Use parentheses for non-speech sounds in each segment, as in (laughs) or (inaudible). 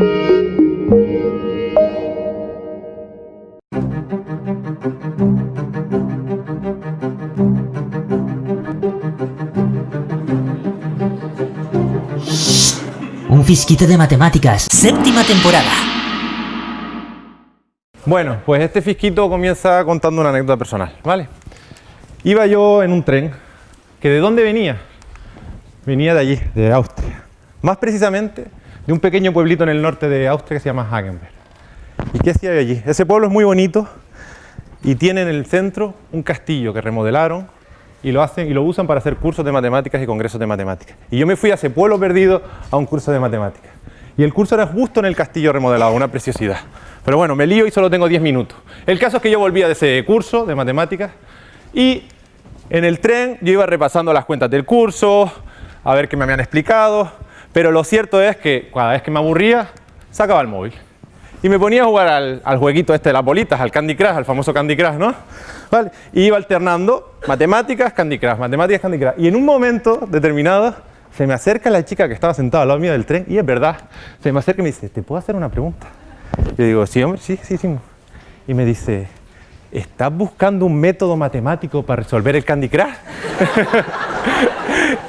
Un fisquito de matemáticas, séptima temporada. Bueno, pues este fisquito comienza contando una anécdota personal, ¿vale? Iba yo en un tren, que ¿de dónde venía? Venía de allí, de Austria. Más precisamente, de un pequeño pueblito en el norte de Austria que se llama Hagenberg. ¿Y qué hacía allí? Ese pueblo es muy bonito y tiene en el centro un castillo que remodelaron y lo hacen y lo usan para hacer cursos de matemáticas y congresos de matemáticas. Y yo me fui a ese pueblo perdido a un curso de matemáticas. Y el curso era justo en el castillo remodelado, una preciosidad. Pero bueno, me lío y solo tengo 10 minutos. El caso es que yo volvía de ese curso de matemáticas y en el tren yo iba repasando las cuentas del curso, a ver qué me habían explicado, pero lo cierto es que cada vez que me aburría, sacaba el móvil. Y me ponía a jugar al, jueguito este de las bolitas, al Candy Crush, al famoso Candy Crush, ¿no? Y iba alternando matemáticas, Candy Crush, matemáticas, Candy Crush. Y en un momento determinado se me acerca la chica que estaba sentada al lado mío del tren, y es verdad, se me acerca y me dice, ¿te puedo hacer una pregunta? Yo digo, sí, hombre, sí, sí, sí. Y me dice, ¿estás buscando un método matemático para resolver el Candy Crush? (laughs)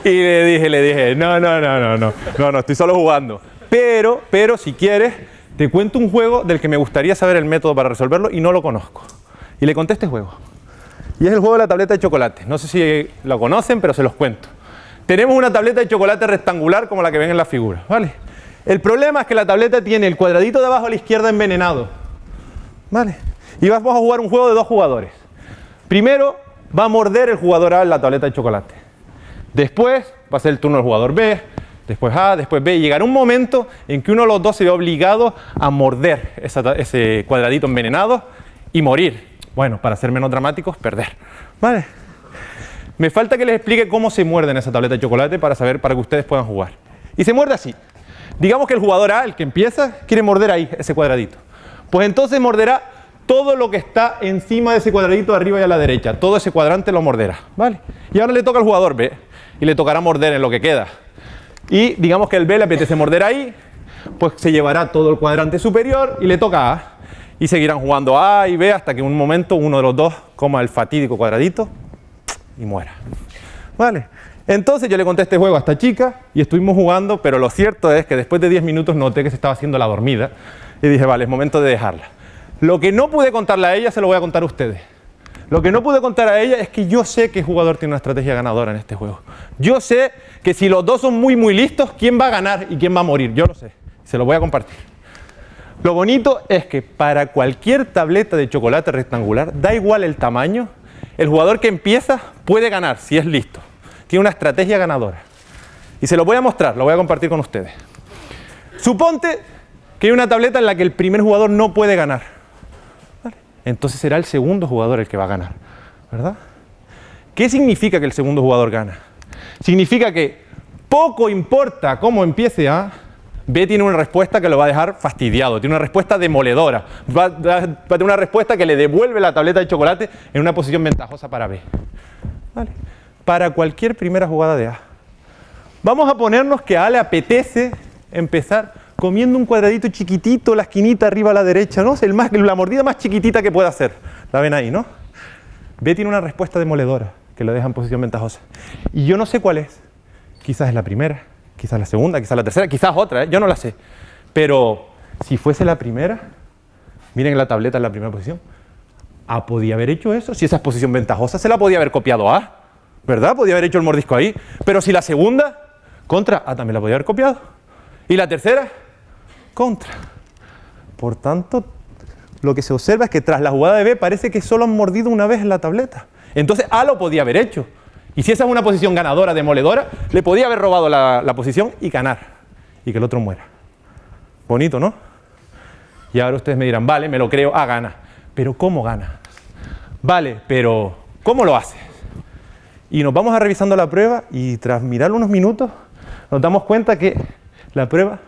y le dije, le dije, no, no, no, no, no, no, no, estoy solo jugando. Pero, pero si quieres, te cuento un juego del que me gustaría saber el método para resolverlo y no lo conozco. Y le conté este juego. Y es el juego de la tableta de chocolate. No sé si lo conocen, pero se los cuento. Tenemos una tableta de chocolate rectangular como la que ven en la figura, ¿vale? El problema es que la tableta tiene el cuadradito de abajo a la izquierda envenenado, ¿vale? Y vamos a jugar un juego de dos jugadores. Primero va a morder el jugador A en la tableta de chocolate. Después va a ser el turno del jugador B, después A, después B. Y llegará un momento en que uno de los dos se ve obligado a morder ese cuadradito envenenado y morir. Bueno, para ser menos dramáticos, perder. ¿Vale? Me falta que les explique cómo se muerde en esa tableta de chocolate para saber, para que ustedes puedan jugar. Y se muerde así. Digamos que el jugador A, el que empieza, quiere morder ahí, ese cuadradito. Pues entonces morderá todo lo que está encima de ese cuadradito arriba y a la derecha. Todo ese cuadrante lo morderá. ¿Vale? Y ahora le toca al jugador B y le tocará morder en lo que queda. Y digamos que el B le apetece morder ahí, pues se llevará todo el cuadrante superior y le toca A y seguirán jugando A y B hasta que en un momento uno de los dos coma el fatídico cuadradito y muera. ¿Vale? Entonces yo le conté este juego a esta chica y estuvimos jugando, pero lo cierto es que después de 10 minutos noté que se estaba haciendo la dormida y dije, vale, es momento de dejarla. Lo que no pude contarle a ella se lo voy a contar a ustedes. Lo que no pude contar a ella es que yo sé el jugador tiene una estrategia ganadora en este juego. Yo sé que si los dos son muy muy listos, quién va a ganar y quién va a morir. Yo lo sé. Se lo voy a compartir. Lo bonito es que para cualquier tableta de chocolate rectangular, da igual el tamaño, el jugador que empieza puede ganar si es listo. Tiene una estrategia ganadora. Y se lo voy a mostrar, lo voy a compartir con ustedes. Suponte que hay una tableta en la que el primer jugador no puede ganar. Entonces será el segundo jugador el que va a ganar. ¿Verdad? ¿Qué significa que el segundo jugador gana? Significa que poco importa cómo empiece A, B tiene una respuesta que lo va a dejar fastidiado, tiene una respuesta demoledora, va, a tener una respuesta que le devuelve la tableta de chocolate en una posición ventajosa para B. Para cualquier primera jugada de A. Vamos a ponernos que A le apetece empezar comiendo un cuadradito chiquitito, la esquinita arriba a la derecha, ¿no? El más, la mordida más chiquitita que pueda hacer. La ven ahí, ¿no? B tiene una respuesta demoledora que lo deja en posición ventajosa. Y yo no sé cuál es. Quizás es la primera, quizás la segunda, quizás la tercera, quizás otra, ¿eh? yo no la sé. Pero si fuese la primera, miren la tableta en la primera posición, A podía haber hecho eso, si esa es posición ventajosa, se la podía haber copiado A, ¿verdad? Podía haber hecho el mordisco ahí. Pero si la segunda, contra, A también la podía haber copiado. Y la tercera, contra. Por tanto, lo que se observa es que tras la jugada de B parece que solo han mordido una vez la tableta. Entonces A lo podía haber hecho. Y si esa es una posición ganadora, demoledora, le podía haber robado la, posición y ganar. Y que el otro muera. Bonito, ¿no? Y ahora ustedes me dirán, vale, me lo creo, ah, gana. Pero ¿cómo gana? Vale, pero ¿cómo lo hace? Y nos vamos a revisando la prueba y tras mirar unos minutos nos damos cuenta que la prueba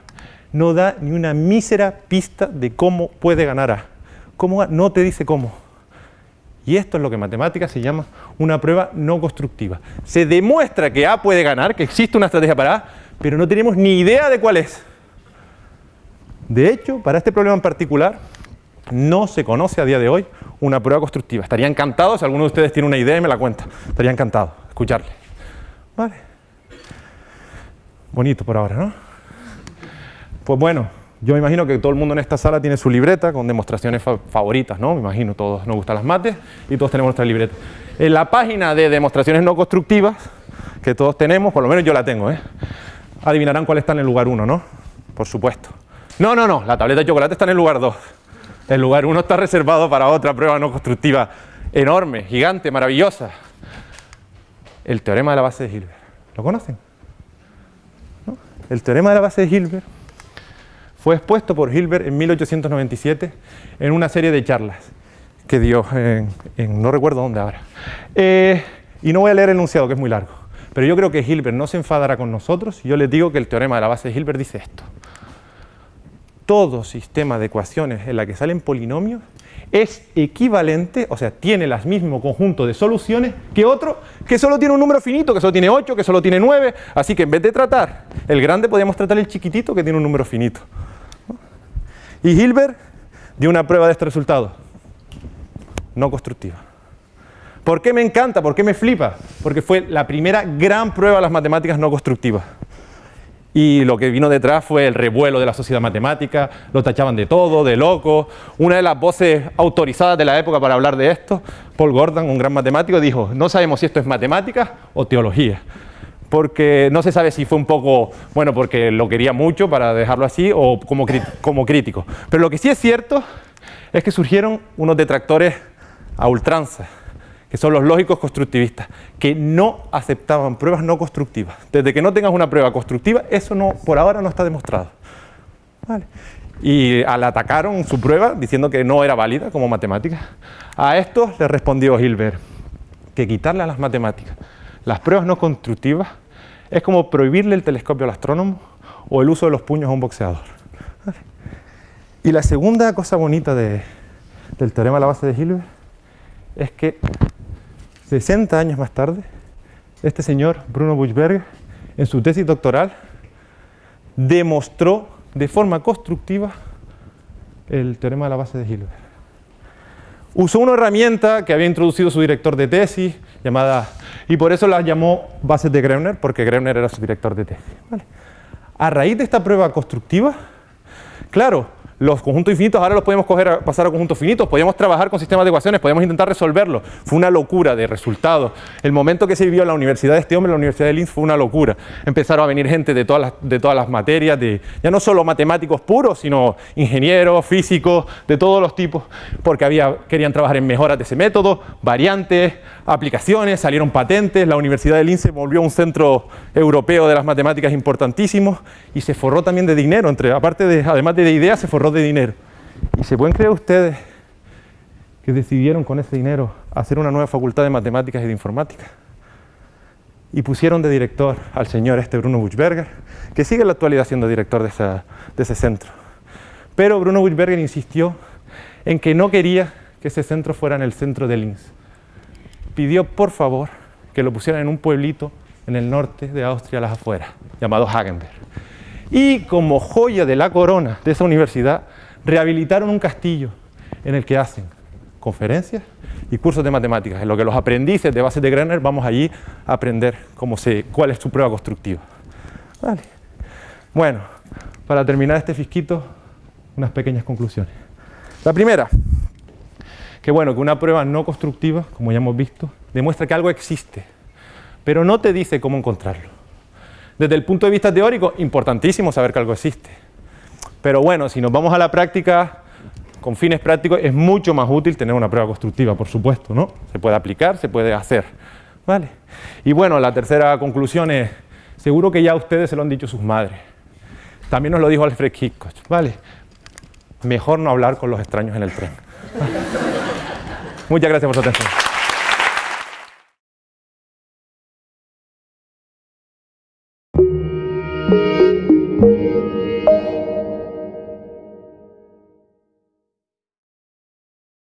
no da ni una mísera pista de cómo puede ganar A. ¿Cómo? No te dice cómo. Y esto es lo que en matemáticas se llama una prueba no constructiva. Se demuestra que A puede ganar, que existe una estrategia para A, pero no tenemos ni idea de cuál es. De hecho, para este problema en particular, no se conoce a día de hoy una prueba constructiva. Estaría encantado, si alguno de ustedes tiene una idea y me la cuenta, estaría encantado escucharle. Vale. Bonito por ahora, ¿no? Pues bueno, yo me imagino que todo el mundo en esta sala tiene su libreta con demostraciones favoritas, ¿no? Me imagino, todos nos gustan las mates y todos tenemos nuestra libreta. En la página de demostraciones no constructivas, que todos tenemos, por lo menos yo la tengo, ¿eh? Adivinarán cuál está en el lugar 1, ¿no? Por supuesto. No, no, no, la tableta de chocolate está en el lugar 2. El lugar 1 está reservado para otra prueba no constructiva enorme, gigante, maravillosa. El teorema de la base de Hilbert. ¿Lo conocen? El teorema de la base de Hilbert fue expuesto por Hilbert en 1897 en una serie de charlas que dio en, no recuerdo dónde ahora. Eh, y no voy a leer el enunciado, que es muy largo. Pero yo creo que Hilbert no se enfadará con nosotros yo les digo que el teorema de la base de Hilbert dice esto. Todo sistema de ecuaciones en la que salen polinomios es equivalente, o sea, tiene el mismo conjunto de soluciones que otro que solo tiene un número finito, que solo tiene 8, que solo tiene 9. Así que en vez de tratar el grande, podríamos tratar el chiquitito que tiene un número finito. Y Hilbert dio una prueba de este resultado, no constructiva. ¿Por qué me encanta? ¿Por qué me flipa? Porque fue la primera gran prueba de las matemáticas no constructivas. Y lo que vino detrás fue el revuelo de la sociedad matemática, lo tachaban de todo, de loco. Una de las voces autorizadas de la época para hablar de esto, Paul Gordon, un gran matemático, dijo, no sabemos si esto es matemática o teología porque no se sabe si fue un poco, bueno, porque lo quería mucho para dejarlo así o como, como crítico. Pero lo que sí es cierto es que surgieron unos detractores a ultranza, que son los lógicos constructivistas, que no aceptaban pruebas no constructivas. Desde que no tengas una prueba constructiva, eso no, por ahora no está demostrado. Y al atacaron su prueba diciendo que no era válida como matemática, a esto le respondió Hilbert que quitarle a las matemáticas las pruebas no constructivas es como prohibirle el telescopio al astrónomo o el uso de los puños a un boxeador. Y la segunda cosa bonita del teorema de la base de Hilbert es que 60 años más tarde, este señor, Bruno Buchberger, en su tesis doctoral, demostró de forma constructiva el teorema de la base de Hilbert. Usó una herramienta que había introducido su director de tesis, llamada y por eso la llamó bases de Greuner, porque Greuner era su director de tesis. A raíz de esta prueba constructiva, claro, los conjuntos infinitos ahora los podemos coger a, pasar a conjuntos finitos, podíamos trabajar con sistemas de ecuaciones, podíamos intentar resolverlo. Fue una locura de resultados. El momento que se vivió en la universidad de este hombre, la Universidad de Linz, fue una locura. Empezaron a venir gente de todas las, de todas las materias, de, ya no solo matemáticos puros, sino ingenieros, físicos, de todos los tipos, porque había, querían trabajar en mejoras de ese método, variantes, aplicaciones, salieron patentes, la Universidad de Linz se volvió un centro europeo de las matemáticas importantísimo y se forró también de dinero, entre, aparte de, además de ideas, se forró de dinero. ¿Y se pueden creer ustedes que decidieron con ese dinero hacer una nueva facultad de matemáticas y de informática? Y pusieron de director al señor este Bruno Buchberger, que sigue en la actualidad siendo director de, de ese centro. Pero Bruno Buchberger insistió en que no quería que ese centro fuera en el centro de Linz. Pidió, por favor, que lo pusieran en un pueblito en el norte de Austria, a las afueras, llamado Hagenberg. Y como joya de la corona de esa universidad, rehabilitaron un castillo en el que hacen conferencias y cursos de matemáticas, en lo que los aprendices de base de Greiner vamos allí a aprender cómo se, cuál es su prueba constructiva. Bueno, para terminar este fisquito, unas pequeñas conclusiones. La primera, que bueno, que una prueba no constructiva, como ya hemos visto, demuestra que algo existe, pero no te dice cómo encontrarlo. Desde el punto de vista teórico, importantísimo saber que algo existe. Pero bueno, si nos vamos a la práctica, con fines prácticos, es mucho más útil tener una prueba constructiva, por supuesto, ¿no? Se puede aplicar, se puede hacer, ¿vale? Y bueno, la tercera conclusión es, seguro que ya ustedes se lo han dicho sus madres. También nos lo dijo Alfred Hitchcock, ¿vale? Mejor no hablar con los extraños en el tren. (laughs) Muchas gracias por su atención.